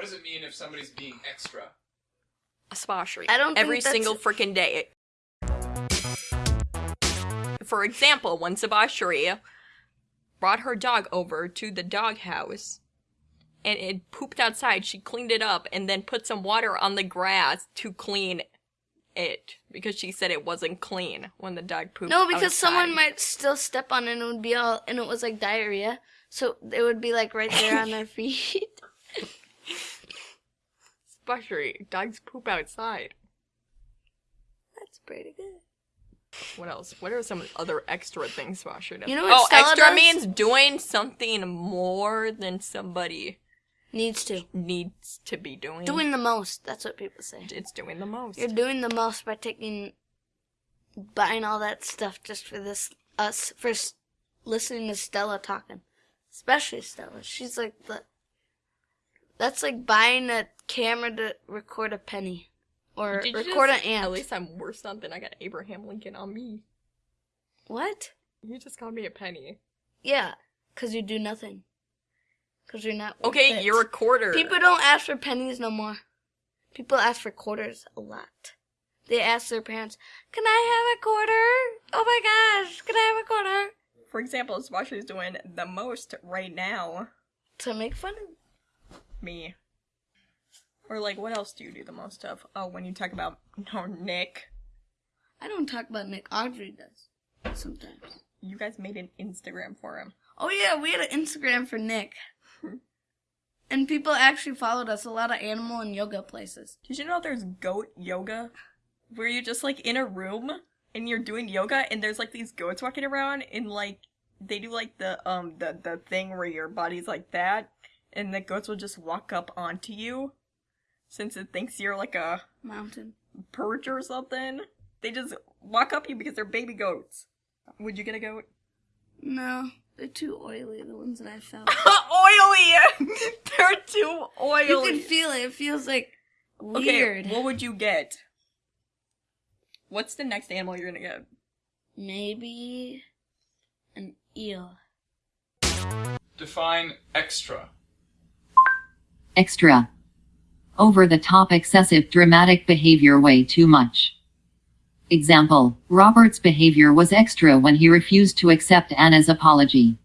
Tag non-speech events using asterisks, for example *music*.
What does it mean if somebody's being extra? A spa-sheree. I don't Every that's- single freaking day. For example, when Sabashiri brought her dog over to the doghouse and it pooped outside, she cleaned it up and then put some water on the grass to clean it because she said it wasn't clean when the dog pooped. No, because someone might still step on it and it would be all and it was like diarrhea. So it would be like right there on their *laughs* feet. Sabashiri, dogs poop outside. That's pretty good. What else? What are some other extra things Sabashiri does? You know what oh, Stella extra does? means doing something more than somebody Needs to. needs to be doing. Doing the most. That's what people say. it's doing the most. You're doing the most by taking, buying all that stuff just for this us for s- listening to Stella talking, especially Stella. She's like the. That's like buying a camera to record a penny, or Did record just- an ant. At least I'm worse something. I got Abraham Lincoln on me. What? You just called me a penny. Yeah, cause you do nothing. Cause you're not. Okay, it. you're a quarter. People don't ask for pennies no more. People ask for quarters a lot. They ask their parents, "Can I have a quarter? Oh my gosh, can I have a quarter?" For example, Sabashiri's doing the most right now. To make fun of. Me. Or like, what else do you do the most of? Oh, when you talk about no *laughs* Nick. I don't talk about Nick. Audrey does sometimes. You guys made an Instagram for him. Oh yeah, we had an Instagram for Nick. *laughs* and people actually followed us. A lot of animal and yoga places. Did you know there's goat yoga? Where you're just like in a room and you're doing yoga and there's like these goats walking around and like they do like the um the the thing where your body's like that and the goats will just walk up onto you since it thinks you're like a Mountain. perch or something. They just walk up you because they're baby goats. Would you get a goat? No, they're too oily. The ones that I felt. *laughs* oily! *laughs* they're too oily. you can feel it. It feels like weird. Okay, what would you get? What's the next animal you're gonna get? Maybe an eel. Define extra. Extra. Over the top excessive dramatic behavior way too much. Example, Robert's behavior was extra when he refused to accept Anna's apology.